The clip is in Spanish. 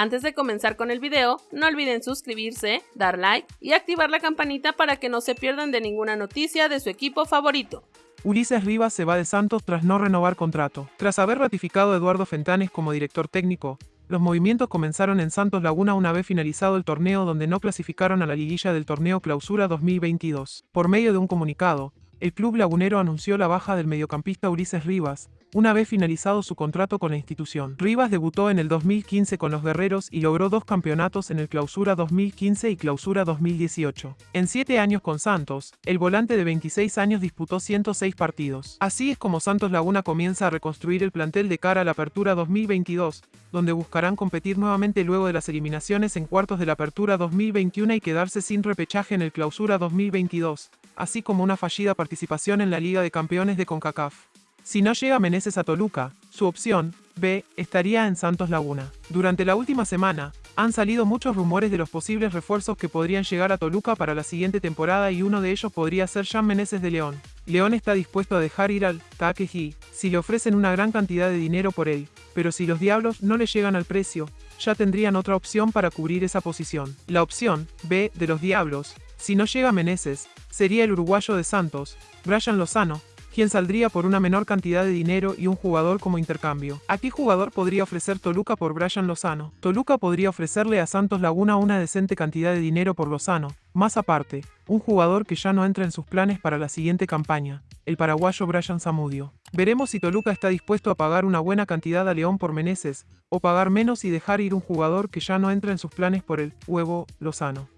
Antes de comenzar con el video, no olviden suscribirse, dar like y activar la campanita para que no se pierdan de ninguna noticia de su equipo favorito. Ulises Rivas se va de Santos tras no renovar contrato. Tras haber ratificado a Eduardo Fentanes como director técnico, los movimientos comenzaron en Santos Laguna una vez finalizado el torneo donde no clasificaron a la liguilla del torneo Clausura 2022. Por medio de un comunicado, el club lagunero anunció la baja del mediocampista Ulises Rivas, una vez finalizado su contrato con la institución. Rivas debutó en el 2015 con los Guerreros y logró dos campeonatos en el Clausura 2015 y Clausura 2018. En siete años con Santos, el volante de 26 años disputó 106 partidos. Así es como Santos Laguna comienza a reconstruir el plantel de cara a la Apertura 2022, donde buscarán competir nuevamente luego de las eliminaciones en cuartos de la Apertura 2021 y quedarse sin repechaje en el Clausura 2022 así como una fallida participación en la Liga de Campeones de CONCACAF. Si no llega Meneses a Toluca, su opción, B, estaría en Santos Laguna. Durante la última semana, han salido muchos rumores de los posibles refuerzos que podrían llegar a Toluca para la siguiente temporada y uno de ellos podría ser Jean Meneses de León. León está dispuesto a dejar ir al Takeji si le ofrecen una gran cantidad de dinero por él, pero si los Diablos no le llegan al precio, ya tendrían otra opción para cubrir esa posición. La opción B de los Diablos, si no llega Meneses, sería el uruguayo de Santos, Brian Lozano, quien saldría por una menor cantidad de dinero y un jugador como intercambio. ¿A qué jugador podría ofrecer Toluca por Brian Lozano? Toluca podría ofrecerle a Santos Laguna una decente cantidad de dinero por Lozano. Más aparte, un jugador que ya no entra en sus planes para la siguiente campaña, el paraguayo Brian Zamudio. Veremos si Toluca está dispuesto a pagar una buena cantidad a León por Meneses, o pagar menos y dejar ir un jugador que ya no entra en sus planes por el huevo Lozano.